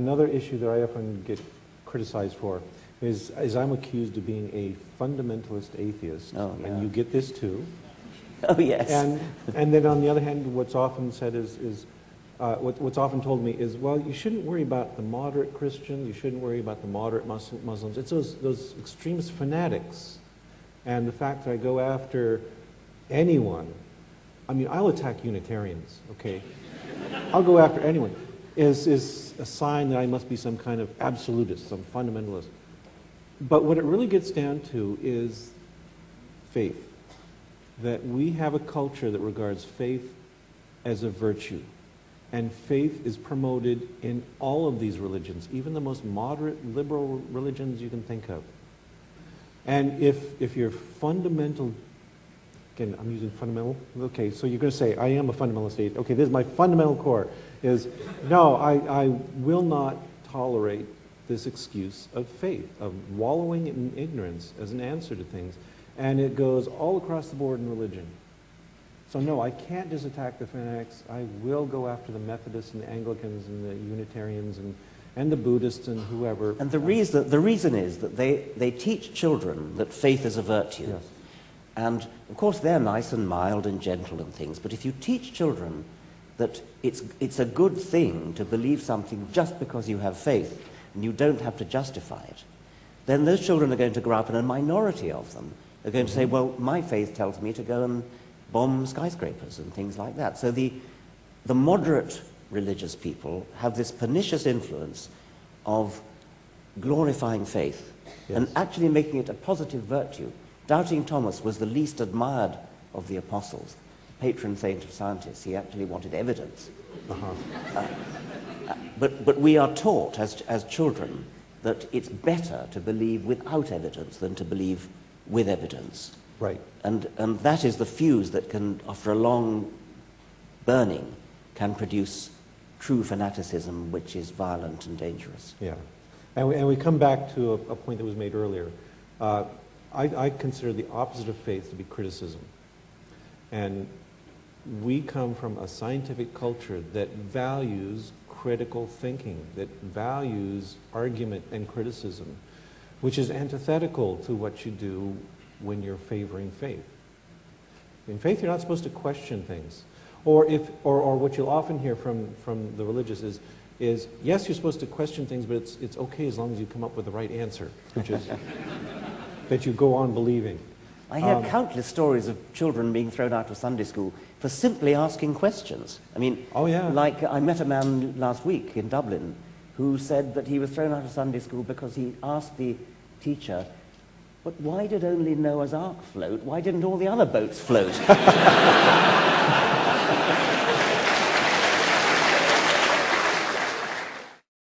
Another issue that I often get criticized for is, is I'm accused of being a fundamentalist atheist. Oh, yeah. And you get this too. Oh, yes. And, and then on the other hand, what's often said is, is uh, what, what's often told me is, well, you shouldn't worry about the moderate Christians, you shouldn't worry about the moderate Mus- Muslims. It's those, those extremist fanatics. And the fact that I go after anyone, I mean, I'll attack Unitarians, okay? I'll go after anyone, is, is a sign that I must be some kind of absolutist, some fundamentalist. But what it really gets down to is faith. That we have a culture that regards faith as a virtue. And faith is promoted in all of these religions, even the most moderate liberal religions you can think of. And if, if your fundamental, again, I'm using fundamental, okay, so you're going to say, I am a fundamentalist atheist. Okay, this is my fundamental core, is no, I, I will not tolerate this excuse of faith, of wallowing in ignorance as an answer to things. And it goes all across the board in religion. So no, I can't just attack the fanatics. I will go after the Methodists and the Anglicans and the Unitarians and, and the Buddhists and whoever. And the reason, the reason is that they, they teach children that faith is a virtue. Yes. And of course, they're nice and mild and gentle and things, but if you teach children that it's, it's a good thing to believe something just because you have faith and you don't have to justify it, then those children are going to grow up, and a minority of them are going to say, well, my faith tells me to go and bomb skyscrapers and things like that. So the, the moderate religious people have this pernicious influence of glorifying faith and actually making it a positive virtue. Doubting Thomas was the least admired of the apostles, patron saint of scientists. He actually wanted evidence. Uh-huh. But, but we are taught as, as children that it's better to believe without evidence than to believe with evidence. Right. And, and that is the fuse that can, after a long burning, can produce true fanaticism, which is violent and dangerous. Yeah. And we, and we come back to a, a point that was made earlier. Uh, I, I consider the opposite of faith to be criticism. And we come from a scientific culture that values critical thinking, that values argument and criticism, which is antithetical to what you do when you're favoring faith. In faith, you're not supposed to question things. Or, if, or, or what you'll often hear from, from the religious is, is, yes, you're supposed to question things, but it's, it's okay as long as you come up with the right answer, which is that you go on believing. I hear Um, countless stories of children being thrown out of Sunday school for simply asking questions. I mean, Oh, yeah. like I met a man last week in Dublin who said that he was thrown out of Sunday school because he asked the teacher, but why did only Noah's Ark float? Why didn't all the other boats float?